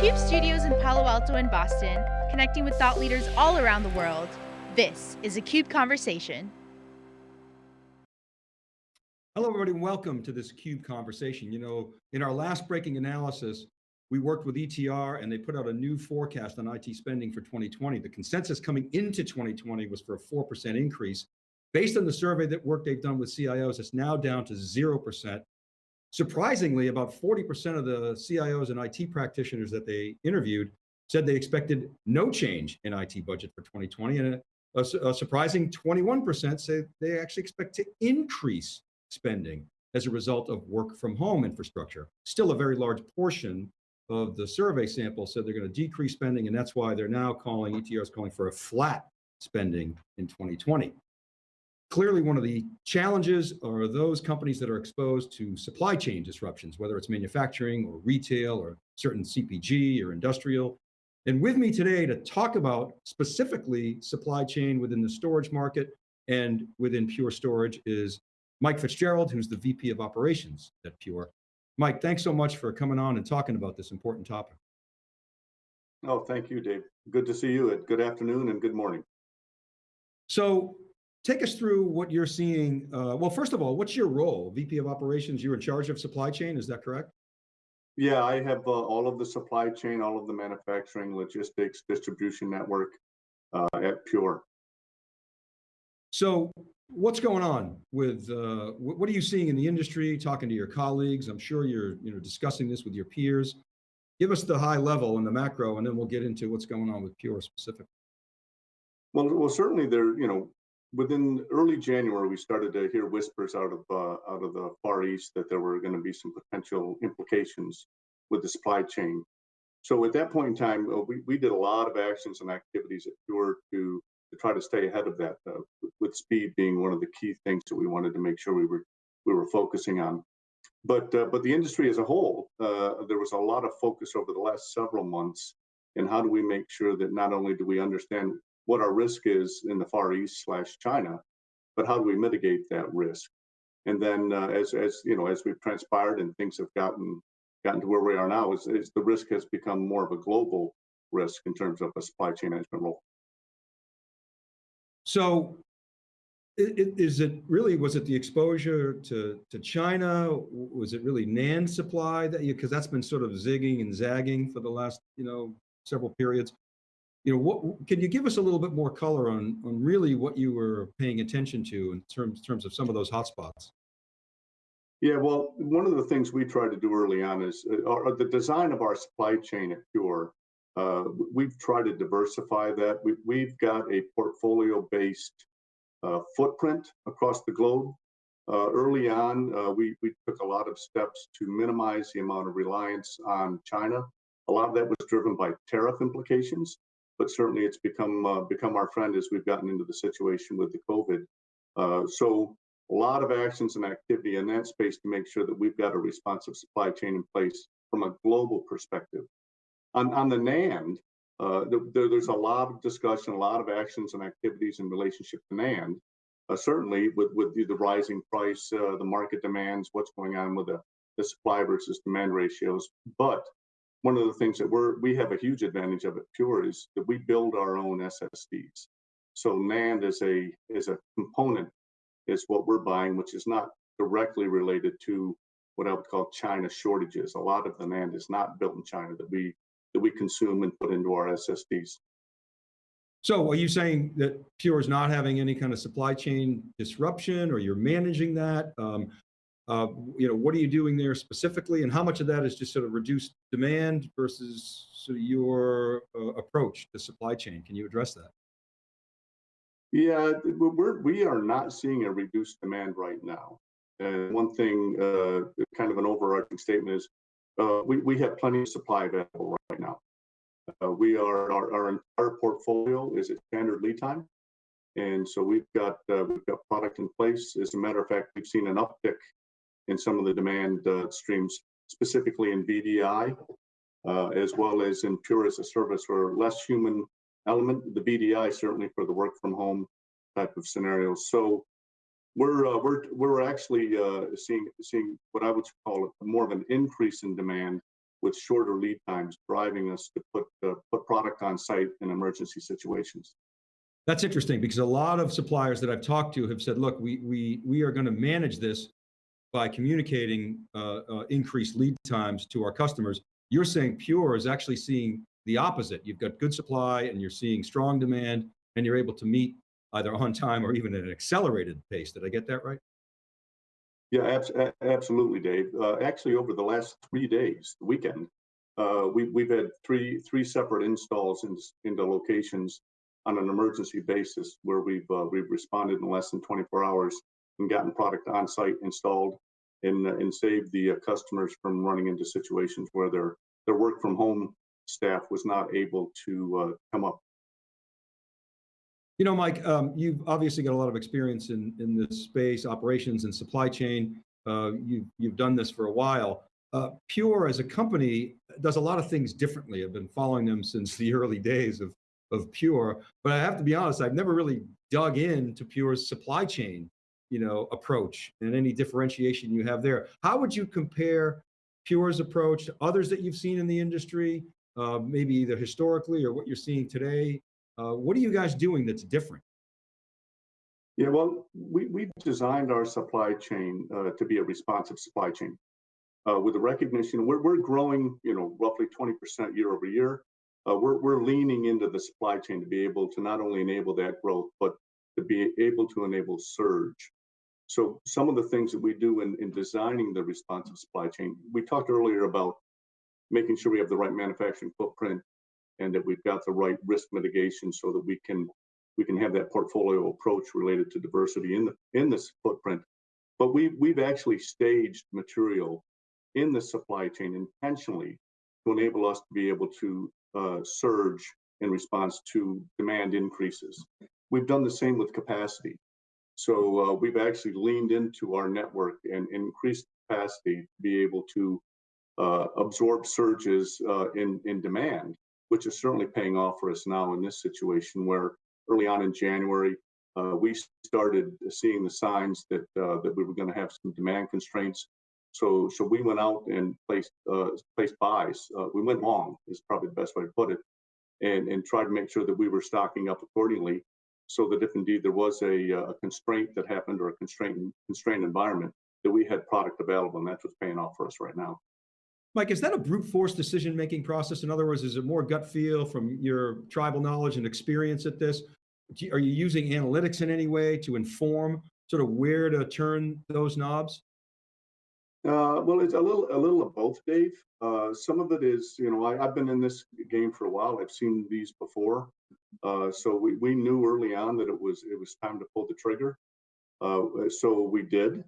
CUBE studios in Palo Alto and Boston, connecting with thought leaders all around the world. This is a CUBE Conversation. Hello, everybody, and welcome to this CUBE conversation. You know, in our last breaking analysis, we worked with ETR and they put out a new forecast on IT spending for 2020. The consensus coming into 2020 was for a 4% increase. Based on the survey that work they've done with CIOs, it's now down to 0%. Surprisingly, about 40% of the CIOs and IT practitioners that they interviewed said they expected no change in IT budget for 2020, and a, a, a surprising 21% say they actually expect to increase spending as a result of work from home infrastructure. Still a very large portion of the survey sample said they're going to decrease spending, and that's why they're now calling, ETR is calling for a flat spending in 2020. Clearly, one of the challenges are those companies that are exposed to supply chain disruptions, whether it's manufacturing or retail or certain CPG or industrial. And with me today to talk about specifically supply chain within the storage market and within Pure Storage is Mike Fitzgerald, who's the VP of Operations at Pure. Mike, thanks so much for coming on and talking about this important topic. Oh, thank you, Dave. Good to see you. Good afternoon and good morning. So take us through what you're seeing. Uh, well, first of all, what's your role? VP of Operations, you're in charge of supply chain, is that correct? Yeah, I have uh, all of the supply chain, all of the manufacturing, logistics, distribution network uh, at Pure. So what's going on with, uh, what are you seeing in the industry, talking to your colleagues? I'm sure you're you know, discussing this with your peers. Give us the high level and the macro, and then we'll get into what's going on with Pure specifically. Well, well, certainly there, you know, within early January, we started to hear whispers out of uh, out of the Far East that there were going to be some potential implications with the supply chain. So at that point in time, uh, we, we did a lot of actions and activities at Pure to to try to stay ahead of that, uh, with speed being one of the key things that we wanted to make sure we were we were focusing on. But uh, but the industry as a whole, uh, there was a lot of focus over the last several months in how do we make sure that not only do we understand what our risk is in the Far East slash China, but how do we mitigate that risk? And then uh, as, as, you know, as we've transpired and things have gotten gotten to where we are now, is, is the risk has become more of a global risk in terms of a supply chain management role. So is it really, was it the exposure to, to China? Was it really NAND supply that you, because that's been sort of zigging and zagging for the last, you know, several periods you know, what can you give us a little bit more color on on really what you were paying attention to in terms terms of some of those hotspots? Yeah, well, one of the things we tried to do early on is uh, the design of our supply chain at Pure. Uh, we've tried to diversify that. We, we've got a portfolio-based uh, footprint across the globe. Uh, early on, uh, we, we took a lot of steps to minimize the amount of reliance on China. A lot of that was driven by tariff implications but certainly it's become uh, become our friend as we've gotten into the situation with the COVID. Uh, so a lot of actions and activity in that space to make sure that we've got a responsive supply chain in place from a global perspective. On, on the NAND, uh, there, there's a lot of discussion, a lot of actions and activities in relationship to NAND. Uh, certainly with, with the, the rising price, uh, the market demands, what's going on with the, the supply versus demand ratios. But one of the things that we're we have a huge advantage of at Pure is that we build our own SSDs. So NAND is a is a component is what we're buying, which is not directly related to what I would call China shortages. A lot of the NAND is not built in China that we that we consume and put into our SSDs. So are you saying that Pure is not having any kind of supply chain disruption or you're managing that? Um, uh, you know, what are you doing there specifically, and how much of that is just sort of reduced demand versus sort of your uh, approach to supply chain? Can you address that? Yeah, we're we are not seeing a reduced demand right now. And one thing, uh, kind of an overarching statement is, uh, we we have plenty of supply available right now. Uh, we are our, our entire portfolio is at standard lead time, and so we've got we've got product in place. As a matter of fact, we've seen an uptick in some of the demand uh, streams, specifically in VDI, uh, as well as in Pure as a service or less human element, the VDI certainly for the work from home type of scenarios. So we're uh, we're we're actually uh, seeing seeing what I would call it more of an increase in demand with shorter lead times, driving us to put uh, put product on site in emergency situations. That's interesting because a lot of suppliers that I've talked to have said, look, we, we, we are going to manage this by communicating uh, uh, increased lead times to our customers. You're saying Pure is actually seeing the opposite. You've got good supply and you're seeing strong demand and you're able to meet either on time or even at an accelerated pace. Did I get that right? Yeah, abs absolutely, Dave. Uh, actually, over the last three days, the weekend, uh, we, we've had three three separate installs in, into locations on an emergency basis where we've uh, we've responded in less than 24 hours and gotten product on site installed and uh, and saved the uh, customers from running into situations where their their work from home staff was not able to uh, come up. You know, Mike, um, you've obviously got a lot of experience in in this space, operations and supply chain. Uh, you've you've done this for a while. Uh, Pure as a company does a lot of things differently. I've been following them since the early days of of Pure. But I have to be honest, I've never really dug into Pure's supply chain, you know, approach and any differentiation you have there. How would you compare Pure's approach to others that you've seen in the industry, uh, maybe either historically or what you're seeing today? Uh, what are you guys doing that's different? Yeah, well, we, we've designed our supply chain uh, to be a responsive supply chain. Uh, with the recognition, we're, we're growing, you know, roughly 20% year over year uh, we're, we're leaning into the supply chain to be able to not only enable that growth, but to be able to enable surge. So some of the things that we do in, in designing the responsive supply chain, we talked earlier about making sure we have the right manufacturing footprint and that we've got the right risk mitigation so that we can we can have that portfolio approach related to diversity in the in this footprint. But we we've actually staged material in the supply chain intentionally to enable us to be able to uh, surge in response to demand increases. We've done the same with capacity. So uh, we've actually leaned into our network and increased capacity to be able to uh, absorb surges uh, in, in demand, which is certainly paying off for us now in this situation where early on in January, uh, we started seeing the signs that uh, that we were going to have some demand constraints so, so we went out and placed uh, placed buys. We went long is probably the best way to put it, and and tried to make sure that we were stocking up accordingly, so that if indeed there was a, uh, a constraint that happened or a constrained constrained environment, that we had product available, and that's what's paying off for us right now. Mike, is that a brute force decision making process? In other words, is it more gut feel from your tribal knowledge and experience at this? Are you using analytics in any way to inform sort of where to turn those knobs? Uh, well, it's a little a little of both, Dave. Uh, some of it is, you know, I, have been in this game for a while. I've seen these before, uh, so we, we knew early on that it was it was time to pull the trigger. Uh, so we did.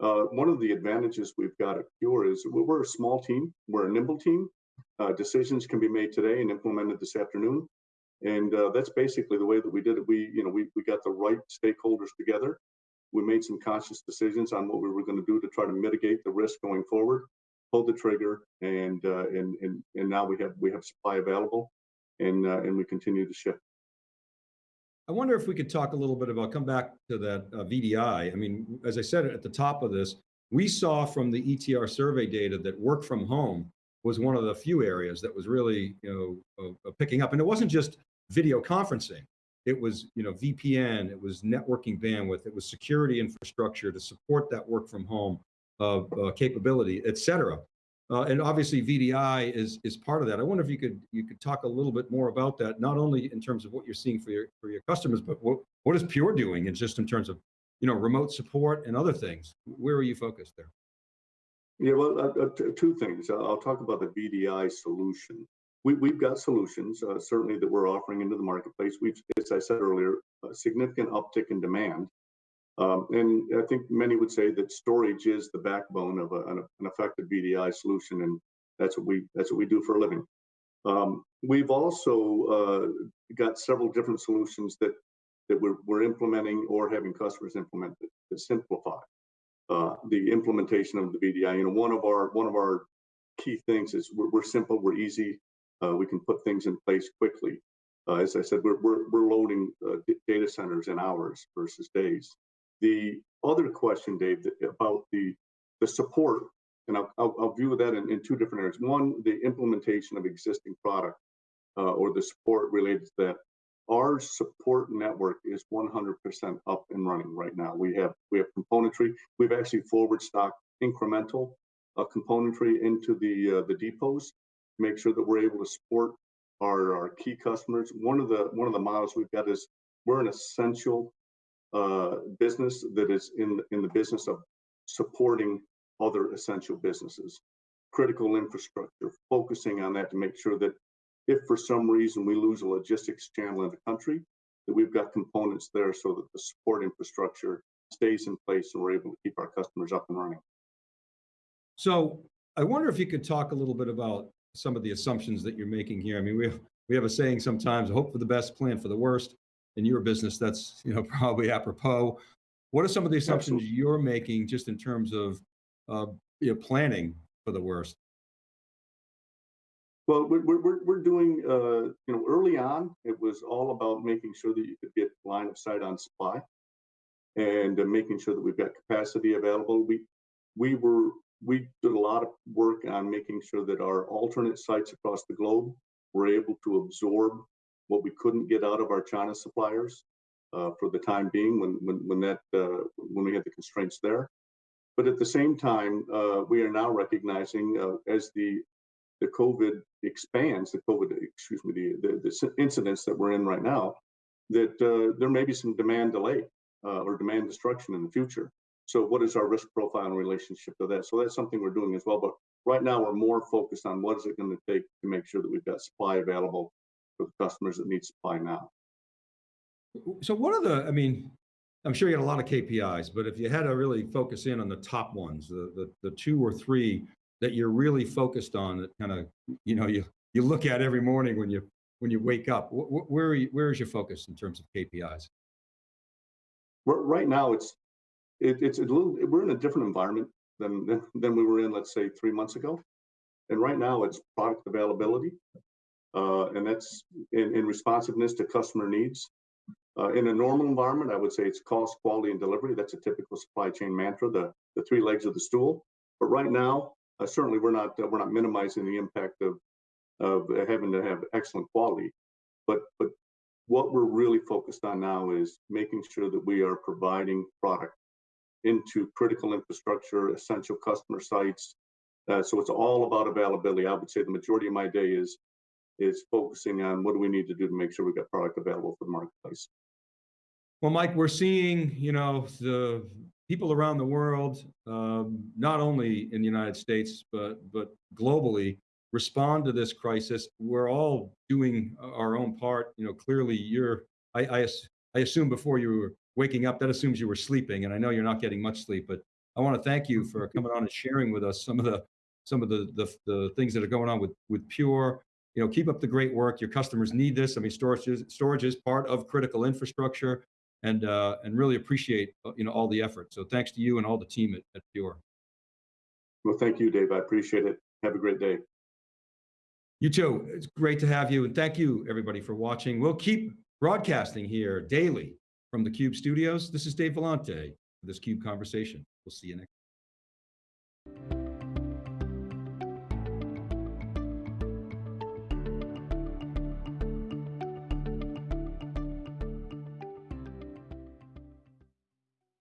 Uh, one of the advantages we've got at Pure is we're a small team. We're a nimble team. Uh, decisions can be made today and implemented this afternoon, and that's basically the way that we did it. We, you know, we we got the right stakeholders together we made some conscious decisions on what we were going to do to try to mitigate the risk going forward. Pulled the trigger, and uh, and and and now we have we have supply available, and uh, and we continue to ship. I wonder if we could talk a little bit about come back to that uh, VDI. I mean, as I said at the top of this, we saw from the ETR survey data that work from home was one of the few areas that was really you know uh, picking up, and it wasn't just video conferencing. It was, you know, VPN, it was networking bandwidth, it was security infrastructure to support that work from home uh, uh, capability, et cetera. Uh, and obviously VDI is is part of that. I wonder if you could you could talk a little bit more about that, not only in terms of what you're seeing for your for your customers, but what what is Pure doing, and just in terms of you know remote support and other things. Where are you focused there? Yeah, well, uh, uh two things. I'll talk about the VDI solution we, we've got solutions uh, certainly that we're offering into the marketplace. We've, as I said earlier, a significant uptick in demand. Um, and I think many would say that storage is the backbone of a, an, an, effective VDI solution, and that's what we that's what we do for a living. Um, we've also uh, got several different solutions that that we're, we're implementing or having customers implement that, that simplify uh, the implementation of the VDI. You know, one of our one of our key things is we're, we're simple, we're easy, uh, we can put things in place quickly. Uh, as I said, we're, we're, we're loading uh, data centers in hours versus days. The other question, Dave, about the, the support, And I'll, I'll, I'll view that in, in two different areas. One, the implementation of existing product uh, or the support related to that. Our support network is 100% up and running right now. We have we have componentry. We've actually forward stocked incremental uh, componentry into the uh, the depots make sure that we're able to support our, our key customers. One of the one of the models we've got is we're an essential uh, business that is in in the business of supporting other essential businesses, critical infrastructure, focusing on that to make sure that if for some reason we lose a logistics channel in the country, that we've got components there so that the support infrastructure stays in place and we're able to keep our customers up and running. So I wonder if you could talk a little bit about some of the assumptions that you're making here. I mean, we we have a saying sometimes, hope for the best, plan for the worst. In your business, that's you know probably apropos. What are some of the assumptions Absolutely. you're making just in terms of uh, you know, planning for the worst? Well, we're, we're, we're- doing, uh, you know, early on, it was all about making sure that you could get line of sight on supply and uh, making sure that we've got capacity available. We, we were, we did a lot of work on making sure that our alternate sites across the globe were able to absorb what we couldn't get out of our China suppliers uh, for the time being when, when, when that, uh, when we had the constraints there. But at the same time, uh, we are now recognizing uh, as the the COVID expands, the COVID, excuse me, the, the, the incidents that we're in right now, that uh, there may be some demand delay uh, or demand destruction in the future. So what is our risk profile in relationship to that? So that's something we're doing as well. But right now we're more focused on what is it going to take to make sure that we've got supply available for the customers that need supply now. So what are the, I mean, I'm sure you had a lot of KPIs, but if you had to really focus in on the top ones, the, the, the two or three that you're really focused on that kind of, you know, you, you look at every morning when you, when you wake up, wh- wh- where, are you, where is your focus in terms of KPIs? Right now, it's it, it's a little. We're in a different environment than, than than we were in, let's say, three months ago. And right now, it's product availability, uh, and that's in, in responsiveness to customer needs. Uh, in a normal environment, I would say it's cost, quality, and delivery. That's a typical supply chain mantra, the the three legs of the stool. But right now, uh, certainly, we're not uh, we're not minimizing the impact of of having to have excellent quality. But but what we're really focused on now is making sure that we are providing product into critical infrastructure, essential customer sites. Uh, so it's all about availability. I would say the majority of my day is is focusing on what do we need to do to make sure we've got product available for the marketplace. Well, Mike, we're seeing, you know, the people around the world, um, not only in the United States, but, but globally, respond to this crisis. We're all doing our own part. You know, clearly you're, I, I, I assume before you were waking up, that assumes you were sleeping, and I know you're not getting much sleep, but I want to thank you for coming on and sharing with us some of the, some of the, the, the things that are going on with, with Pure. You know, keep up the great work. Your customers need this. I mean, storage is, storage is part of critical infrastructure and uh, and really appreciate uh, you know all the effort. So thanks to you and all the team at, at Pure. Well, thank you, Dave. I appreciate it. Have a great day. You too. It's great to have you, and thank you everybody for watching. We'll keep broadcasting here daily from the Cube Studios. This is Dave Vellante for this Cube conversation. We'll see you next.